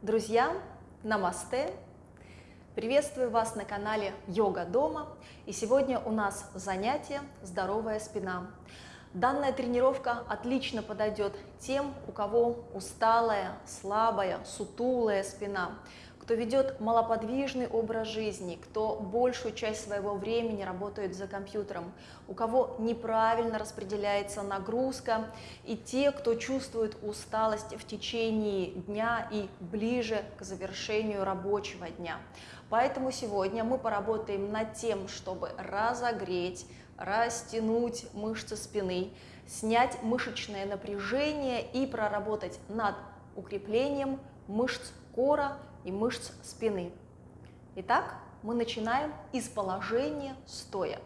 Друзья, намасте! Приветствую вас на канале Йога Дома. И сегодня у нас занятие «Здоровая спина». Данная тренировка отлично подойдет тем, у кого усталая, слабая, сутулая спина, кто ведет малоподвижный образ жизни, кто большую часть своего времени работает за компьютером, у кого неправильно распределяется нагрузка, и те, кто чувствует усталость в течение дня и ближе к завершению рабочего дня. Поэтому сегодня мы поработаем над тем, чтобы разогреть, растянуть мышцы спины, снять мышечное напряжение и проработать над укреплением мышц кора и мышц спины. Итак, мы начинаем из положения стоя.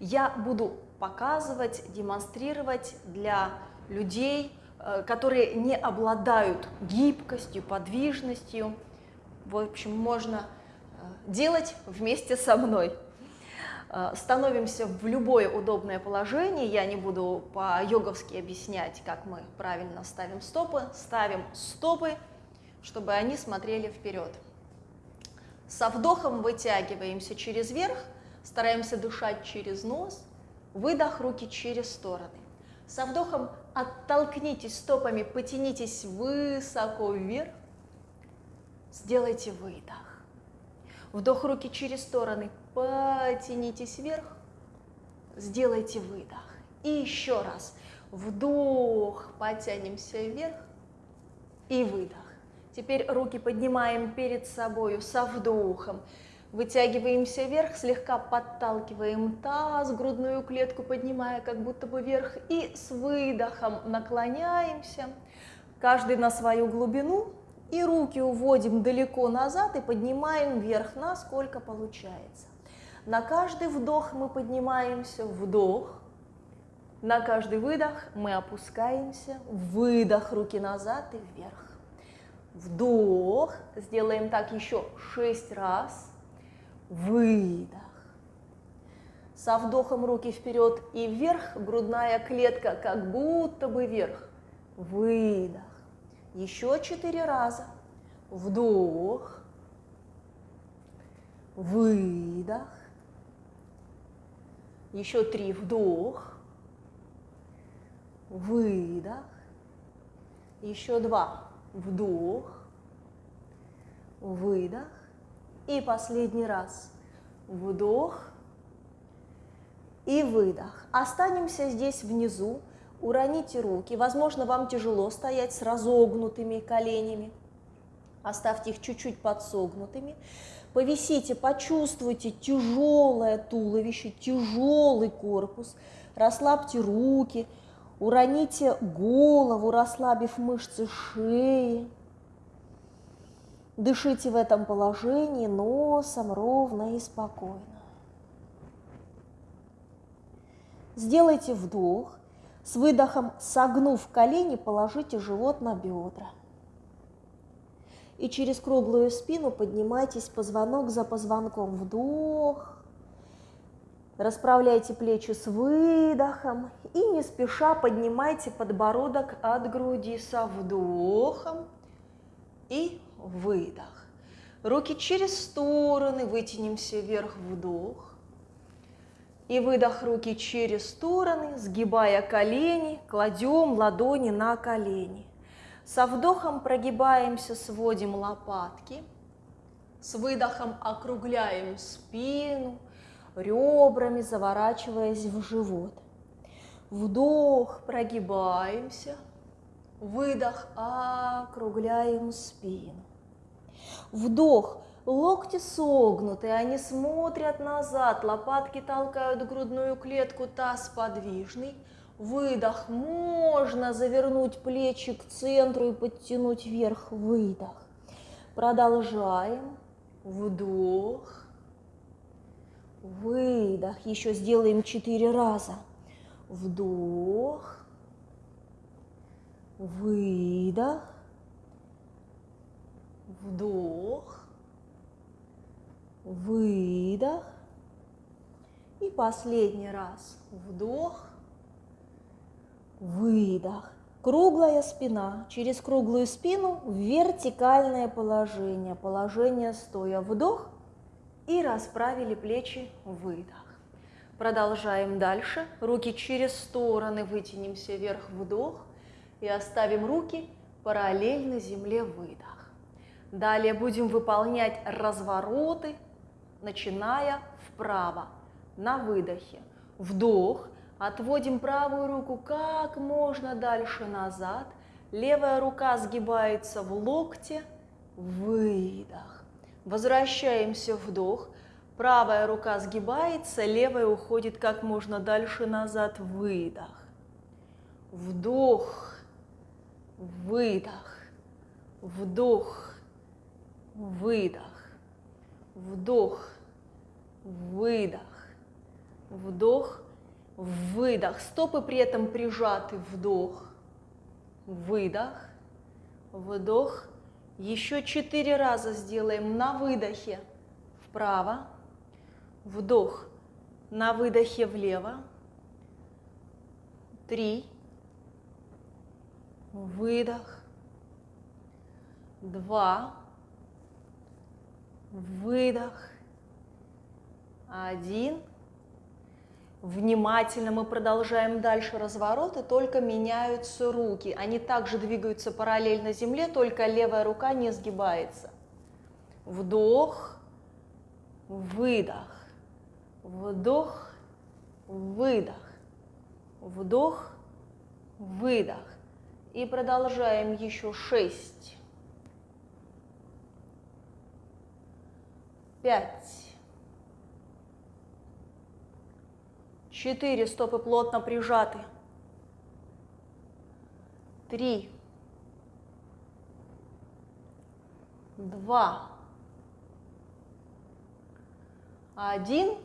Я буду показывать, демонстрировать для людей, э, которые не обладают гибкостью, подвижностью. В общем, можно э, делать вместе со мной. Э, становимся в любое удобное положение. Я не буду по-йоговски объяснять, как мы правильно ставим стопы. Ставим стопы чтобы они смотрели вперед. Со вдохом вытягиваемся через верх, стараемся дышать через нос, выдох руки через стороны. Со вдохом оттолкнитесь стопами, потянитесь высоко вверх, сделайте выдох. Вдох руки через стороны, потянитесь вверх, сделайте выдох. И еще раз, вдох, потянемся вверх и выдох. Теперь руки поднимаем перед собой со вдохом. Вытягиваемся вверх, слегка подталкиваем таз, грудную клетку поднимая как будто бы вверх. И с выдохом наклоняемся, каждый на свою глубину. И руки уводим далеко назад и поднимаем вверх, насколько получается. На каждый вдох мы поднимаемся, вдох. На каждый выдох мы опускаемся, выдох, руки назад и вверх. Вдох. Сделаем так еще шесть раз. Выдох. Со вдохом руки вперед и вверх, грудная клетка как будто бы вверх. Выдох. Еще четыре раза. Вдох. Выдох. Еще три. Вдох. Выдох. Еще два вдох, выдох. И последний раз вдох и выдох. Останемся здесь внизу, уроните руки. Возможно, вам тяжело стоять с разогнутыми коленями. Оставьте их чуть-чуть подсогнутыми. Повисите, почувствуйте тяжелое туловище, тяжелый корпус. Расслабьте руки, Уроните голову, расслабив мышцы шеи. Дышите в этом положении носом ровно и спокойно. Сделайте вдох. С выдохом, согнув колени, положите живот на бедра. И через круглую спину поднимайтесь позвонок за позвонком. Вдох. Расправляйте плечи с выдохом и не спеша поднимайте подбородок от груди со вдохом и выдох. Руки через стороны, вытянемся вверх, вдох. И выдох руки через стороны, сгибая колени, кладем ладони на колени. Со вдохом прогибаемся, сводим лопатки. С выдохом округляем спину, ребрами заворачиваясь в живот. Вдох, прогибаемся. Выдох, округляем спину. Вдох, локти согнуты, они смотрят назад, лопатки толкают грудную клетку, таз подвижный. Выдох, можно завернуть плечи к центру и подтянуть вверх, выдох. Продолжаем, вдох, выдох, еще сделаем четыре раза вдох, выдох, вдох, выдох. И последний раз вдох, выдох. Круглая спина. Через круглую спину вертикальное положение. Положение стоя. Вдох. И расправили плечи. Выдох. Продолжаем дальше. Руки через стороны вытянемся вверх. Вдох. И оставим руки параллельно земле. Выдох. Далее будем выполнять развороты, начиная вправо. На выдохе. Вдох. Отводим правую руку как можно дальше назад. Левая рука сгибается в локте. Выдох. Возвращаемся, вдох. Правая рука сгибается, левая уходит как можно дальше назад. Выдох. Вдох. Выдох. Вдох. Выдох. Вдох. Выдох. Вдох выдох. Стопы при этом прижаты, вдох, выдох, вдох. Еще четыре раза сделаем на выдохе вправо, вдох, на выдохе влево, три, выдох, два, выдох, один, Внимательно мы продолжаем дальше развороты, только меняются руки. Они также двигаются параллельно земле, только левая рука не сгибается. Вдох, выдох, вдох, выдох, вдох, выдох. И продолжаем еще шесть, пять, Четыре стопы плотно прижаты. Три. Два. Один.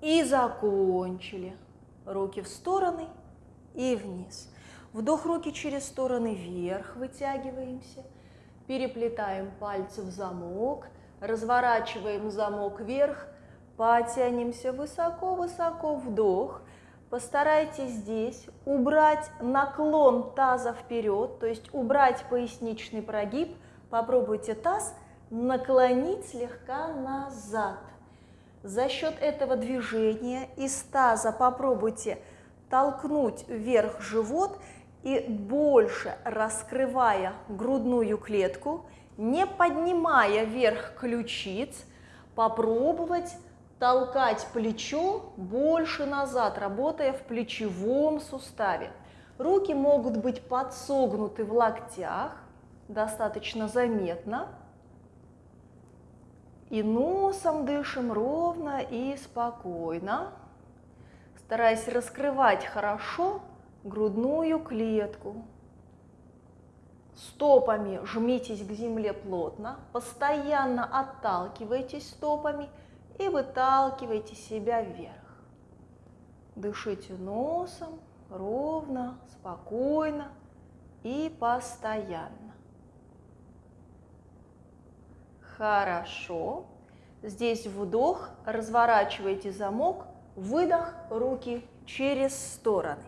И закончили. Руки в стороны и вниз. Вдох руки через стороны вверх, вытягиваемся. Переплетаем пальцы в замок, разворачиваем замок вверх, Потянемся высоко-высоко, вдох. Постарайтесь здесь убрать наклон таза вперед, то есть убрать поясничный прогиб. Попробуйте таз наклонить слегка назад. За счет этого движения из таза попробуйте толкнуть вверх живот и больше раскрывая грудную клетку, не поднимая вверх ключиц, попробовать толкать плечо больше назад, работая в плечевом суставе. Руки могут быть подсогнуты в локтях, достаточно заметно. И носом дышим ровно и спокойно, стараясь раскрывать хорошо грудную клетку. Стопами жмитесь к земле плотно, постоянно отталкивайтесь стопами – и выталкивайте себя вверх. Дышите носом ровно, спокойно и постоянно. Хорошо. Здесь вдох, разворачивайте замок, выдох, руки через стороны.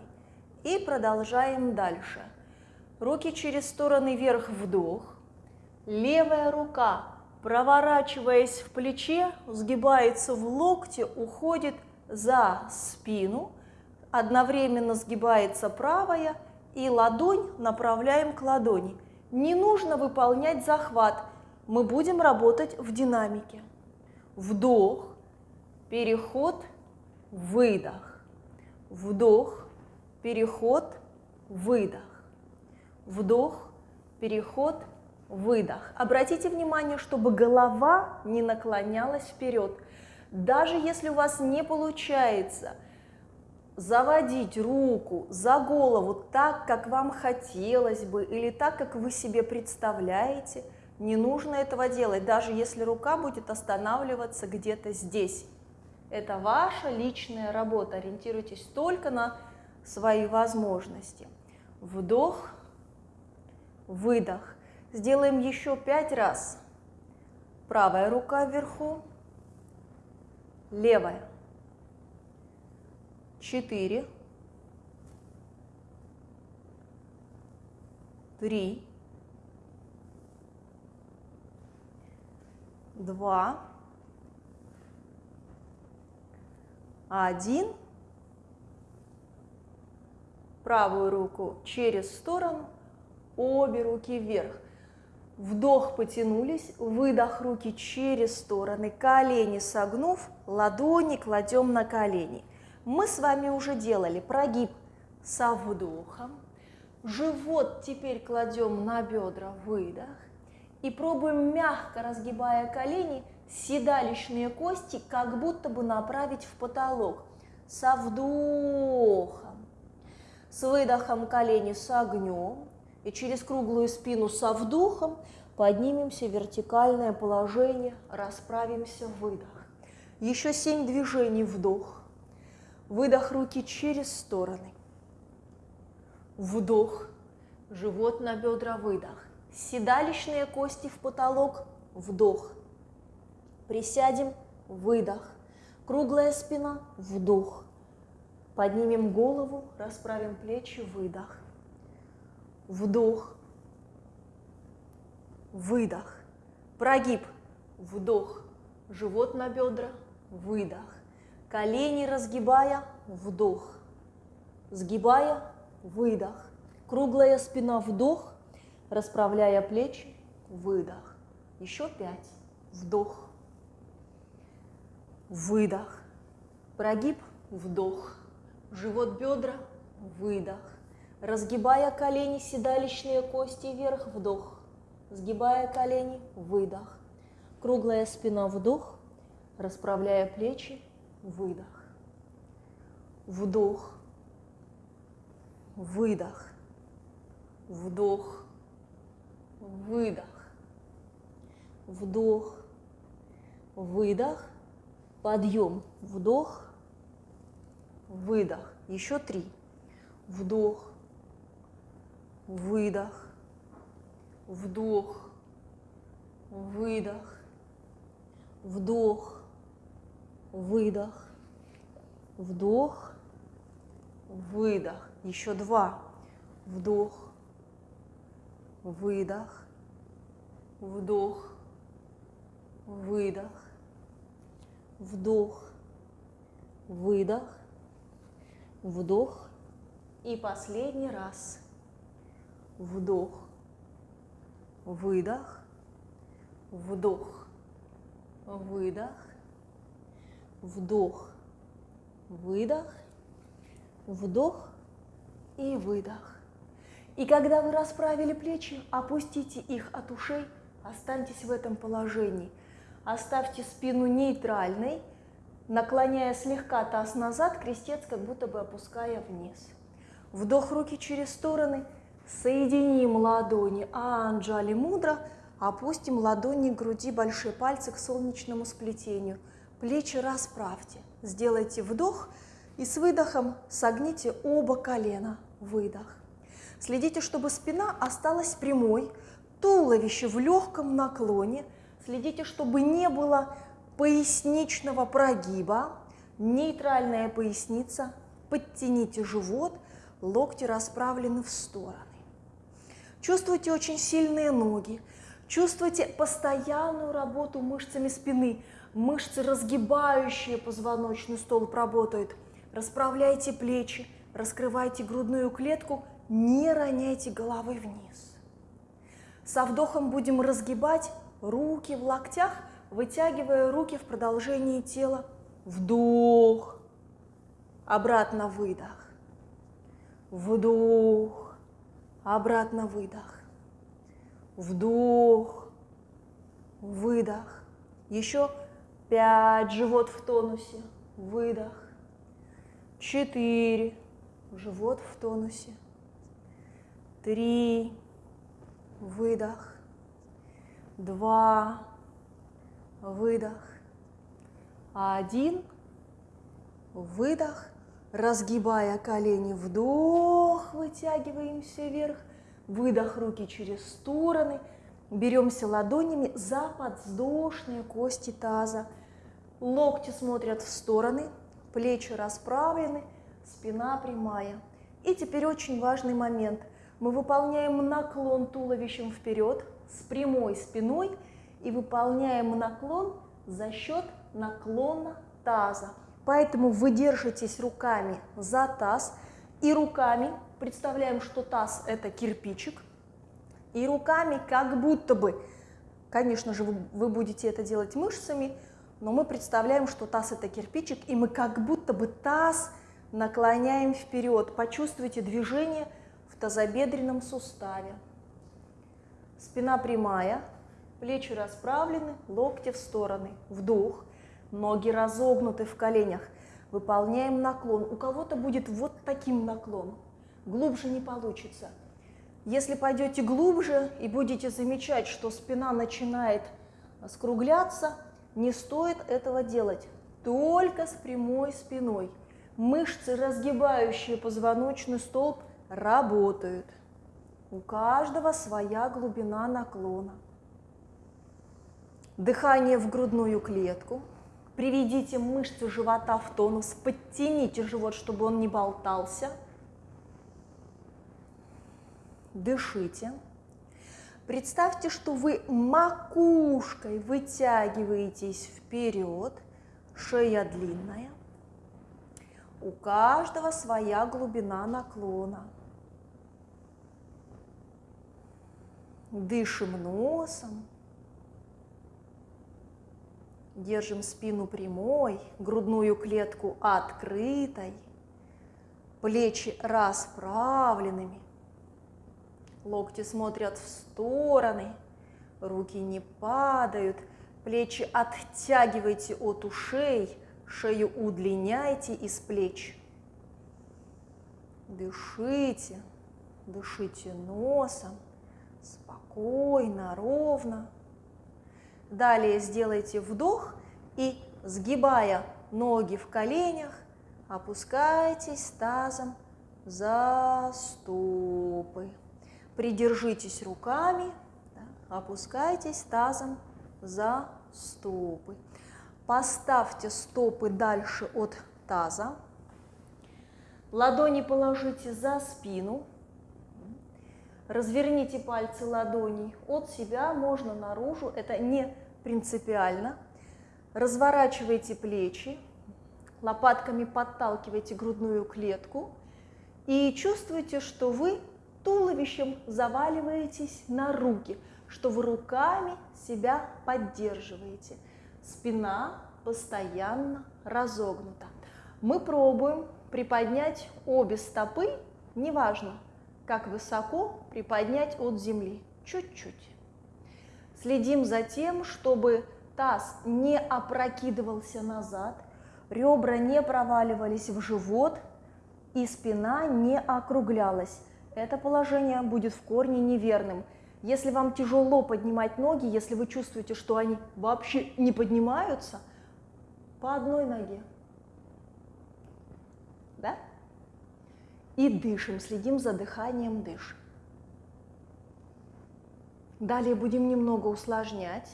И продолжаем дальше. Руки через стороны вверх, вдох. Левая рука проворачиваясь в плече, сгибается в локте, уходит за спину, одновременно сгибается правая и ладонь направляем к ладони. Не нужно выполнять захват, мы будем работать в динамике. Вдох, переход, выдох. Вдох, переход, выдох. Вдох, переход, выдох. Обратите внимание, чтобы голова не наклонялась вперед. Даже если у вас не получается заводить руку за голову так, как вам хотелось бы, или так, как вы себе представляете, не нужно этого делать, даже если рука будет останавливаться где-то здесь. Это ваша личная работа, ориентируйтесь только на свои возможности. Вдох, выдох. Сделаем еще пять раз. Правая рука вверху, левая. Четыре, три, два, один. Правую руку через сторону, обе руки вверх. Вдох, потянулись, выдох, руки через стороны, колени согнув, ладони кладем на колени. Мы с вами уже делали прогиб со вдохом, живот теперь кладем на бедра, выдох, и пробуем мягко, разгибая колени, седалищные кости как будто бы направить в потолок. Со вдохом, с выдохом колени согнем, и через круглую спину со вдохом поднимемся в вертикальное положение, расправимся, выдох. Еще семь движений, вдох. Выдох руки через стороны. Вдох, живот на бедра, выдох. Седалищные кости в потолок, вдох. Присядем, выдох. Круглая спина, вдох. Поднимем голову, расправим плечи, выдох вдох, выдох, прогиб, вдох, живот на бедра, выдох, колени разгибая, вдох, сгибая, выдох, круглая спина, вдох, расправляя плечи, выдох, еще пять, вдох, выдох, прогиб, вдох, живот, бедра, выдох, Разгибая колени, седалищные кости вверх, вдох. Сгибая колени, выдох. Круглая спина, вдох. Расправляя плечи, выдох. Вдох. Выдох. Вдох. Выдох. Вдох. Выдох. Подъем. Вдох. Выдох. Еще три. Вдох выдох, вдох, выдох, вдох, выдох, вдох, выдох. Еще два. Вдох, выдох, вдох, выдох, вдох, выдох, вдох. И последний раз вдох, выдох, вдох, выдох, вдох, выдох, вдох и выдох. И когда вы расправили плечи, опустите их от ушей, останьтесь в этом положении. Оставьте спину нейтральной, наклоняя слегка таз назад, крестец как будто бы опуская вниз. Вдох руки через стороны – Соединим ладони Анджали мудро, опустим ладони к груди, большие пальцы к солнечному сплетению. Плечи расправьте. Сделайте вдох и с выдохом согните оба колена. Выдох. Следите, чтобы спина осталась прямой, туловище в легком наклоне. Следите, чтобы не было поясничного прогиба, нейтральная поясница. Подтяните живот, локти расправлены в стороны. Чувствуйте очень сильные ноги, чувствуйте постоянную работу мышцами спины, мышцы, разгибающие позвоночный столб, работают. Расправляйте плечи, раскрывайте грудную клетку, не роняйте головой вниз. Со вдохом будем разгибать руки в локтях, вытягивая руки в продолжении тела. Вдох, обратно выдох, вдох, Обратно выдох. Вдох. Выдох. Еще пять. Живот в тонусе. Выдох. Четыре. Живот в тонусе. Три. Выдох. Два. Выдох. Один. Выдох разгибая колени, вдох, вытягиваемся вверх, выдох руки через стороны, беремся ладонями за подвздошные кости таза, локти смотрят в стороны, плечи расправлены, спина прямая. И теперь очень важный момент. Мы выполняем наклон туловищем вперед с прямой спиной и выполняем наклон за счет наклона таза. Поэтому вы держитесь руками за таз и руками представляем, что таз это кирпичик, и руками как будто бы, конечно же, вы, вы будете это делать мышцами, но мы представляем, что таз это кирпичик, и мы как будто бы таз наклоняем вперед. Почувствуйте движение в тазобедренном суставе. Спина прямая, плечи расправлены, локти в стороны. Вдох, ноги разогнуты в коленях. Выполняем наклон. У кого-то будет вот таким наклоном. Глубже не получится. Если пойдете глубже и будете замечать, что спина начинает скругляться, не стоит этого делать. Только с прямой спиной. Мышцы, разгибающие позвоночный столб, работают. У каждого своя глубина наклона. Дыхание в грудную клетку. Приведите мышцы живота в тонус, подтяните живот, чтобы он не болтался. Дышите. Представьте, что вы макушкой вытягиваетесь вперед, шея длинная. У каждого своя глубина наклона. Дышим носом. Держим спину прямой, грудную клетку открытой, плечи расправленными. Локти смотрят в стороны, руки не падают, плечи оттягивайте от ушей, шею удлиняйте из плеч. Дышите, дышите носом, спокойно, ровно. Далее сделайте вдох и, сгибая ноги в коленях, опускайтесь тазом за стопы. Придержитесь руками, да, опускайтесь тазом за стопы. Поставьте стопы дальше от таза. Ладони положите за спину. Разверните пальцы ладоней от себя, можно наружу, это не принципиально. Разворачивайте плечи, лопатками подталкивайте грудную клетку и чувствуйте, что вы туловищем заваливаетесь на руки, что вы руками себя поддерживаете. Спина постоянно разогнута. Мы пробуем приподнять обе стопы, неважно, как высоко приподнять от земли, чуть-чуть. Следим за тем, чтобы таз не опрокидывался назад, ребра не проваливались в живот и спина не округлялась это положение будет в корне неверным. Если вам тяжело поднимать ноги, если вы чувствуете, что они вообще не поднимаются, по одной ноге. Да? И дышим, следим за дыханием, дышим. Далее будем немного усложнять.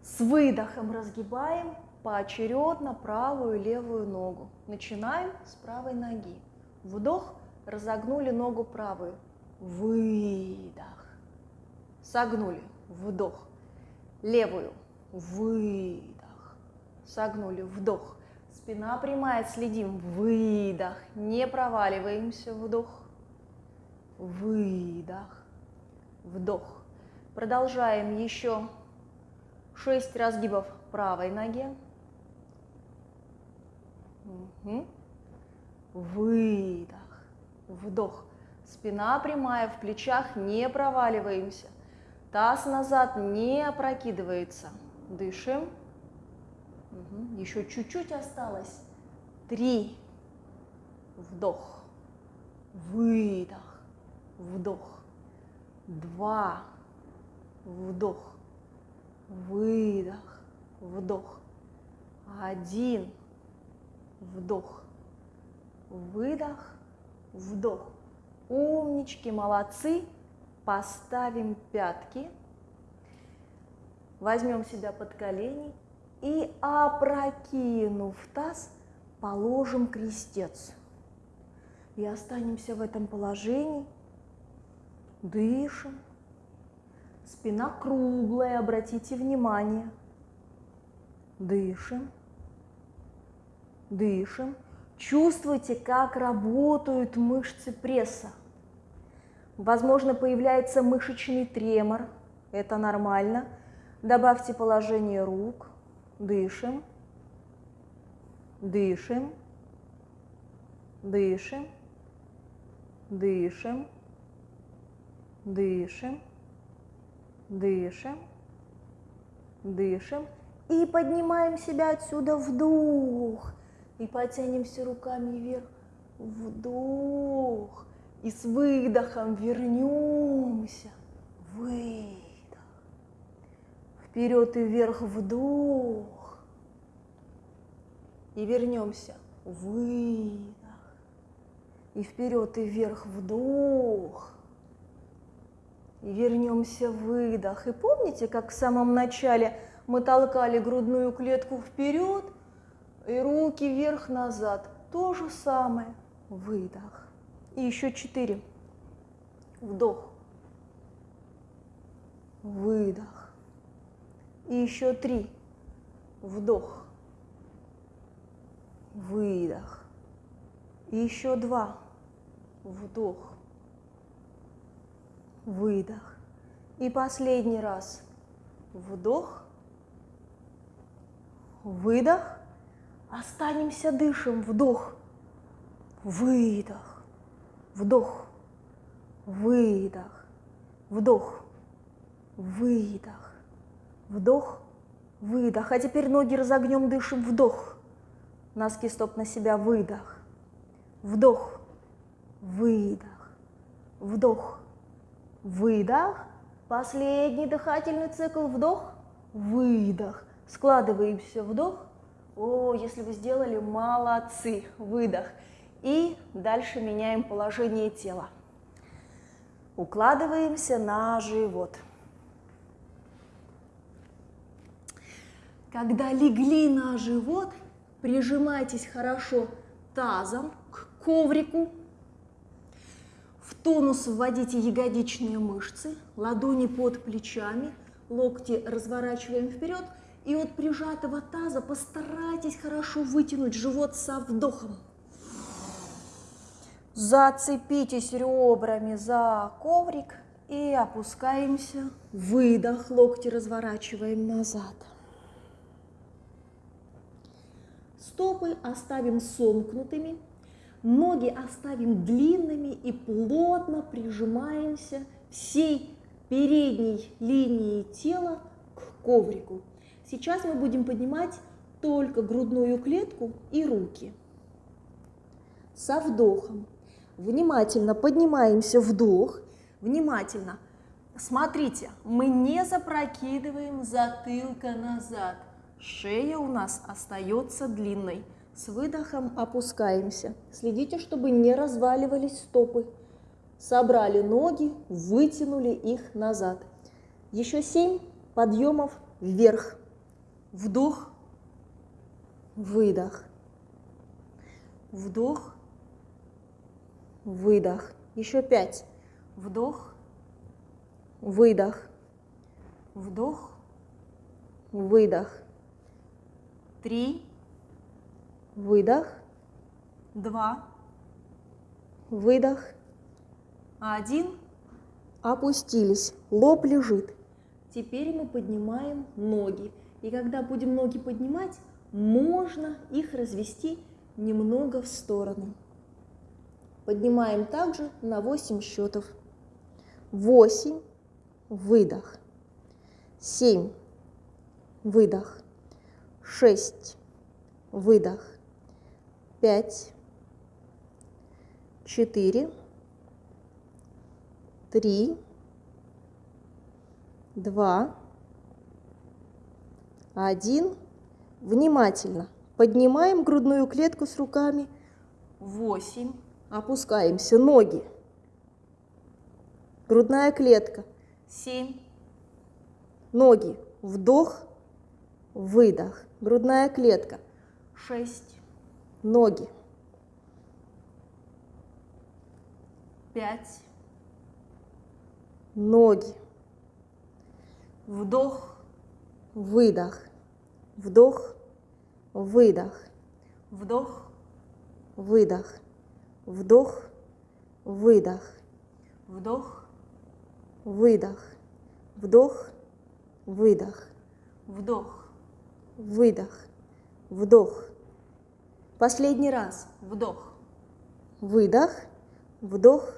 С выдохом разгибаем поочередно правую и левую ногу. Начинаем с правой ноги. Вдох, разогнули ногу правую. Выдох. Согнули. Вдох. Левую. Выдох. Согнули. Вдох. Спина прямая, следим. Выдох. Не проваливаемся. Вдох. Выдох. Вдох. Продолжаем еще 6 разгибов правой ноге. Угу. Выдох. Вдох. Спина прямая, в плечах не проваливаемся. Таз назад не опрокидывается. Дышим. Угу. Еще чуть-чуть осталось. Три. Вдох. Выдох. Вдох. Два. Вдох. Выдох. Вдох. Один. Вдох выдох, вдох. Умнички, молодцы. Поставим пятки. Возьмем себя под колени и, опрокинув таз, положим крестец. И останемся в этом положении. Дышим. Спина круглая, обратите внимание. Дышим. Дышим. Чувствуйте, как работают мышцы пресса. Возможно, появляется мышечный тремор. Это нормально. Добавьте положение рук. Дышим. Дышим. Дышим. Дышим. Дышим. Дышим. Дышим. И поднимаем себя отсюда вдох. И потянемся руками вверх. Вдох. И с выдохом вернемся. Выдох. Вперед и вверх вдох. И вернемся. Выдох. И вперед и вверх вдох. Вернемся выдох. И помните, как в самом начале мы толкали грудную клетку вперед и руки вверх-назад. То же самое. Выдох. И еще четыре. Вдох. Выдох. И еще три. Вдох. Выдох. И еще два. Вдох. Выдох. И последний раз. Вдох. Выдох. Останемся, дышим. Вдох. Выдох вдох, выдох, вдох, выдох, вдох, выдох. А теперь ноги разогнем, дышим, вдох. Носки стоп на себя, выдох, вдох, выдох, вдох, выдох. Последний дыхательный цикл, вдох, выдох. Складываемся, вдох. О, если вы сделали, молодцы, выдох. И дальше меняем положение тела. Укладываемся на живот. Когда легли на живот, прижимайтесь хорошо тазом к коврику. В тонус вводите ягодичные мышцы, ладони под плечами, локти разворачиваем вперед. И от прижатого таза постарайтесь хорошо вытянуть живот со вдохом. Зацепитесь ребрами за коврик и опускаемся. Выдох, локти разворачиваем назад. Стопы оставим сомкнутыми, ноги оставим длинными и плотно прижимаемся всей передней линией тела к коврику. Сейчас мы будем поднимать только грудную клетку и руки. Со вдохом Внимательно поднимаемся, вдох. Внимательно. Смотрите, мы не запрокидываем затылка назад. Шея у нас остается длинной. С выдохом опускаемся. Следите, чтобы не разваливались стопы. Собрали ноги, вытянули их назад. Еще семь подъемов вверх. Вдох, выдох. Вдох, выдох. Еще пять. Вдох, выдох, вдох, выдох. Три, выдох, два, выдох, один. Опустились, лоб лежит. Теперь мы поднимаем ноги. И когда будем ноги поднимать, можно их развести немного в сторону. Поднимаем также на 8 счетов. 8, выдох. 7, выдох. 6, выдох. 5, 4, 3, 2, 1. Внимательно поднимаем грудную клетку с руками. 8, Опускаемся. Ноги. Грудная клетка. Семь. Ноги. Вдох. Выдох. Грудная клетка. Шесть. Ноги. пять, ноги, вдох, выдох, вдох, выдох, вдох, выдох, вдох, выдох, вдох, выдох, вдох, выдох, вдох, выдох, вдох. Последний раз. вдох, Выдох, вдох,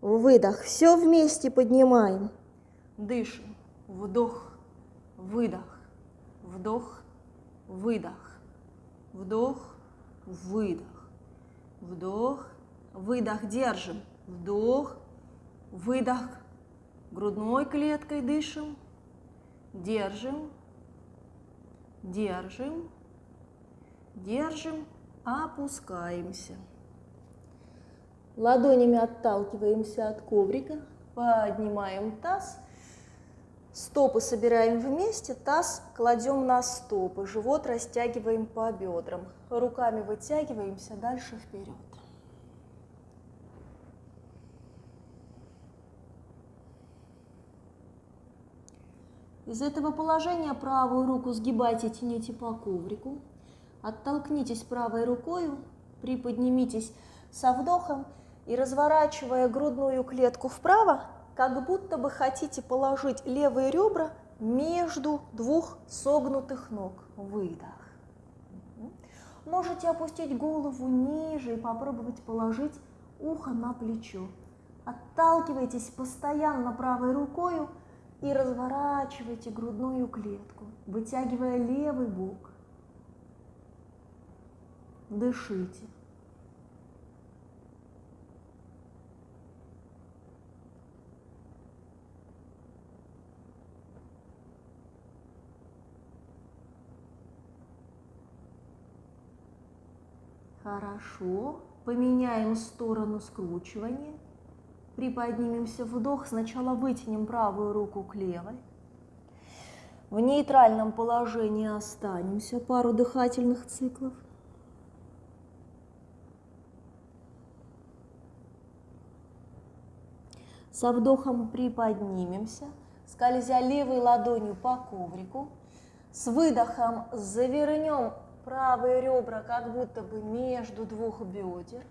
выдох. Все вместе поднимаем. дышим, вдох, выдох, вдох, выдох, вдох, выдох, вдох, выдох, держим, вдох, выдох, грудной клеткой дышим, держим, держим, держим, опускаемся. Ладонями отталкиваемся от коврика, поднимаем таз, стопы собираем вместе, таз кладем на стопы, живот растягиваем по бедрам, руками вытягиваемся дальше вперед. Из этого положения правую руку сгибайте, тяните по коврику. Оттолкнитесь правой рукой, приподнимитесь со вдохом и разворачивая грудную клетку вправо, как будто бы хотите положить левые ребра между двух согнутых ног. Выдох. Можете опустить голову ниже и попробовать положить ухо на плечо. Отталкивайтесь постоянно правой рукой и разворачивайте грудную клетку, вытягивая левый бок. Дышите. Хорошо. Поменяем сторону скручивания. Приподнимемся вдох. Сначала вытянем правую руку к левой. В нейтральном положении останемся пару дыхательных циклов. Со вдохом приподнимемся, скользя левой ладонью по коврику. С выдохом завернем правые ребра как будто бы между двух бедер.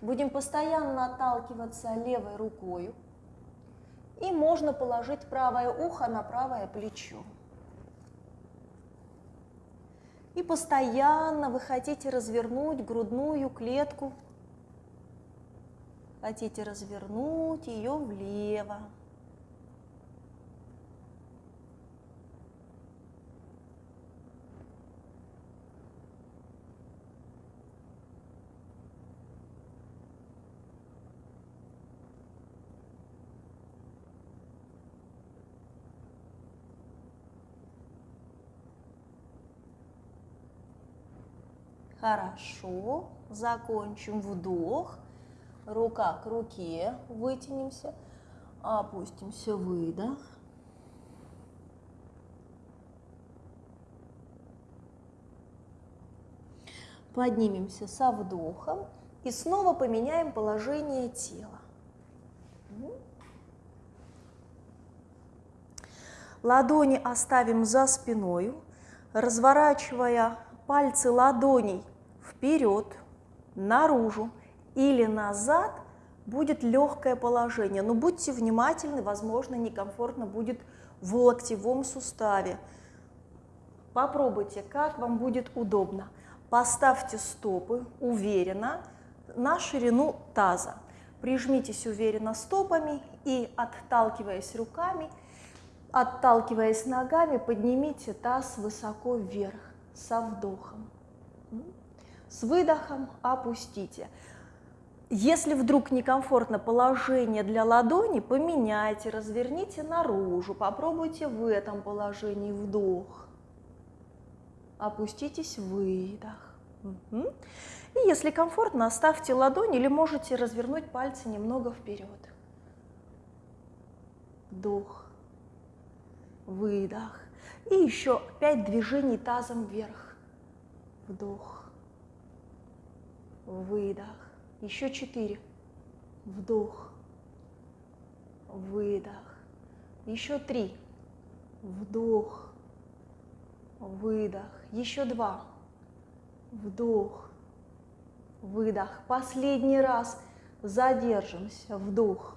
Будем постоянно отталкиваться левой рукой. И можно положить правое ухо на правое плечо. И постоянно вы хотите развернуть грудную клетку. Хотите развернуть ее влево. Хорошо. Закончим вдох. Рука к руке. Вытянемся. Опустимся. Выдох. Поднимемся со вдохом. И снова поменяем положение тела. Ладони оставим за спиной, разворачивая пальцы ладоней вперед, наружу или назад, будет легкое положение. Но будьте внимательны, возможно, некомфортно будет в локтевом суставе. Попробуйте, как вам будет удобно. Поставьте стопы уверенно на ширину таза. Прижмитесь уверенно стопами и, отталкиваясь руками, отталкиваясь ногами, поднимите таз высоко вверх со вдохом. С выдохом опустите. Если вдруг некомфортно положение для ладони, поменяйте, разверните наружу, попробуйте в этом положении вдох. Опуститесь, выдох. Угу. И если комфортно, оставьте ладонь или можете развернуть пальцы немного вперед. Вдох, выдох. И еще пять движений тазом вверх. Вдох, выдох. Еще четыре. вдох, выдох. Еще три. Вдох, выдох. Еще два. Вдох, выдох. Последний раз задержимся. Вдох,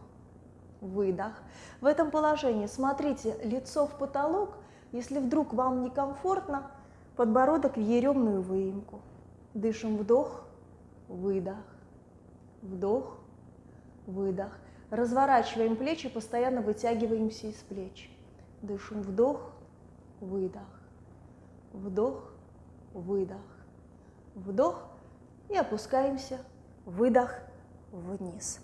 выдох. В этом положении смотрите лицо в потолок. Если вдруг вам некомфортно, подбородок в еремную выемку. Дышим вдох, выдох, вдох, выдох. Разворачиваем плечи, постоянно вытягиваемся из плеч. Дышим вдох, выдох, вдох, выдох, вдох и опускаемся, выдох вниз.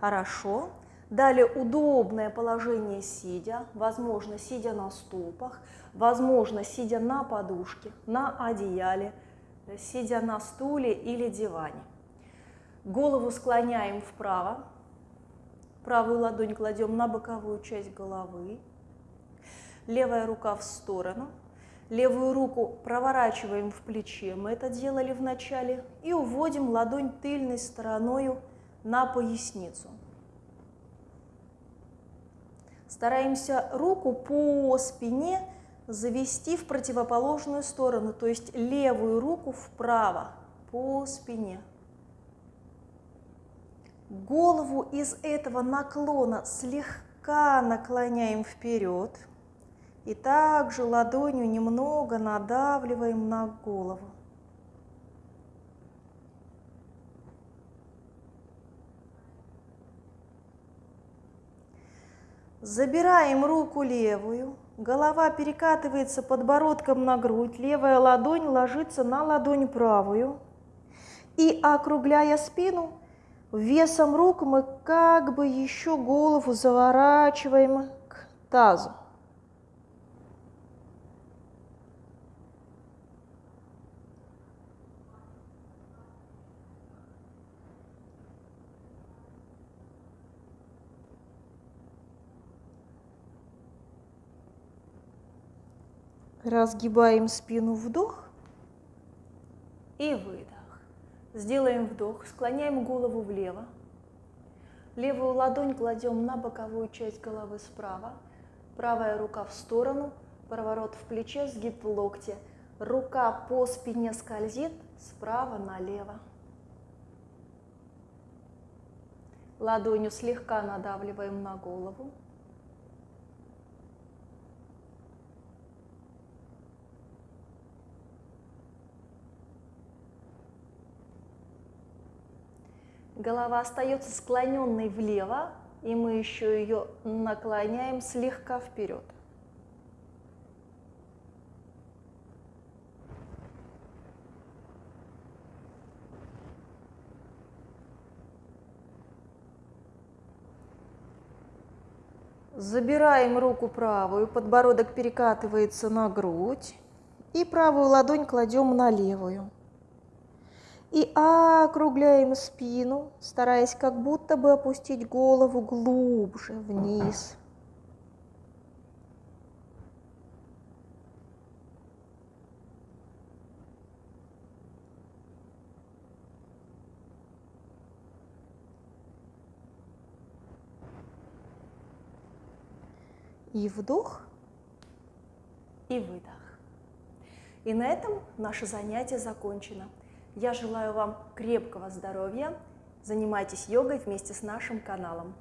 Хорошо. Далее удобное положение сидя, возможно, сидя на стопах, возможно, сидя на подушке, на одеяле, сидя на стуле или диване. Голову склоняем вправо, правую ладонь кладем на боковую часть головы, левая рука в сторону, левую руку проворачиваем в плече, мы это делали в начале, и уводим ладонь тыльной стороной на поясницу. Стараемся руку по спине завести в противоположную сторону, то есть левую руку вправо по спине. Голову из этого наклона слегка наклоняем вперед и также ладонью немного надавливаем на голову. Забираем руку левую, голова перекатывается подбородком на грудь, левая ладонь ложится на ладонь правую. И округляя спину, весом рук мы как бы еще голову заворачиваем к тазу. Разгибаем спину, вдох и выдох. Сделаем вдох, склоняем голову влево. Левую ладонь кладем на боковую часть головы справа. Правая рука в сторону, проворот в плече, сгиб в локте. Рука по спине скользит справа налево. Ладонью слегка надавливаем на голову. Голова остается склоненной влево, и мы еще ее наклоняем слегка вперед. Забираем руку правую, подбородок перекатывается на грудь, и правую ладонь кладем на левую. И округляем спину, стараясь как будто бы опустить голову глубже вниз. И вдох, и выдох. И на этом наше занятие закончено. Я желаю вам крепкого здоровья. Занимайтесь йогой вместе с нашим каналом.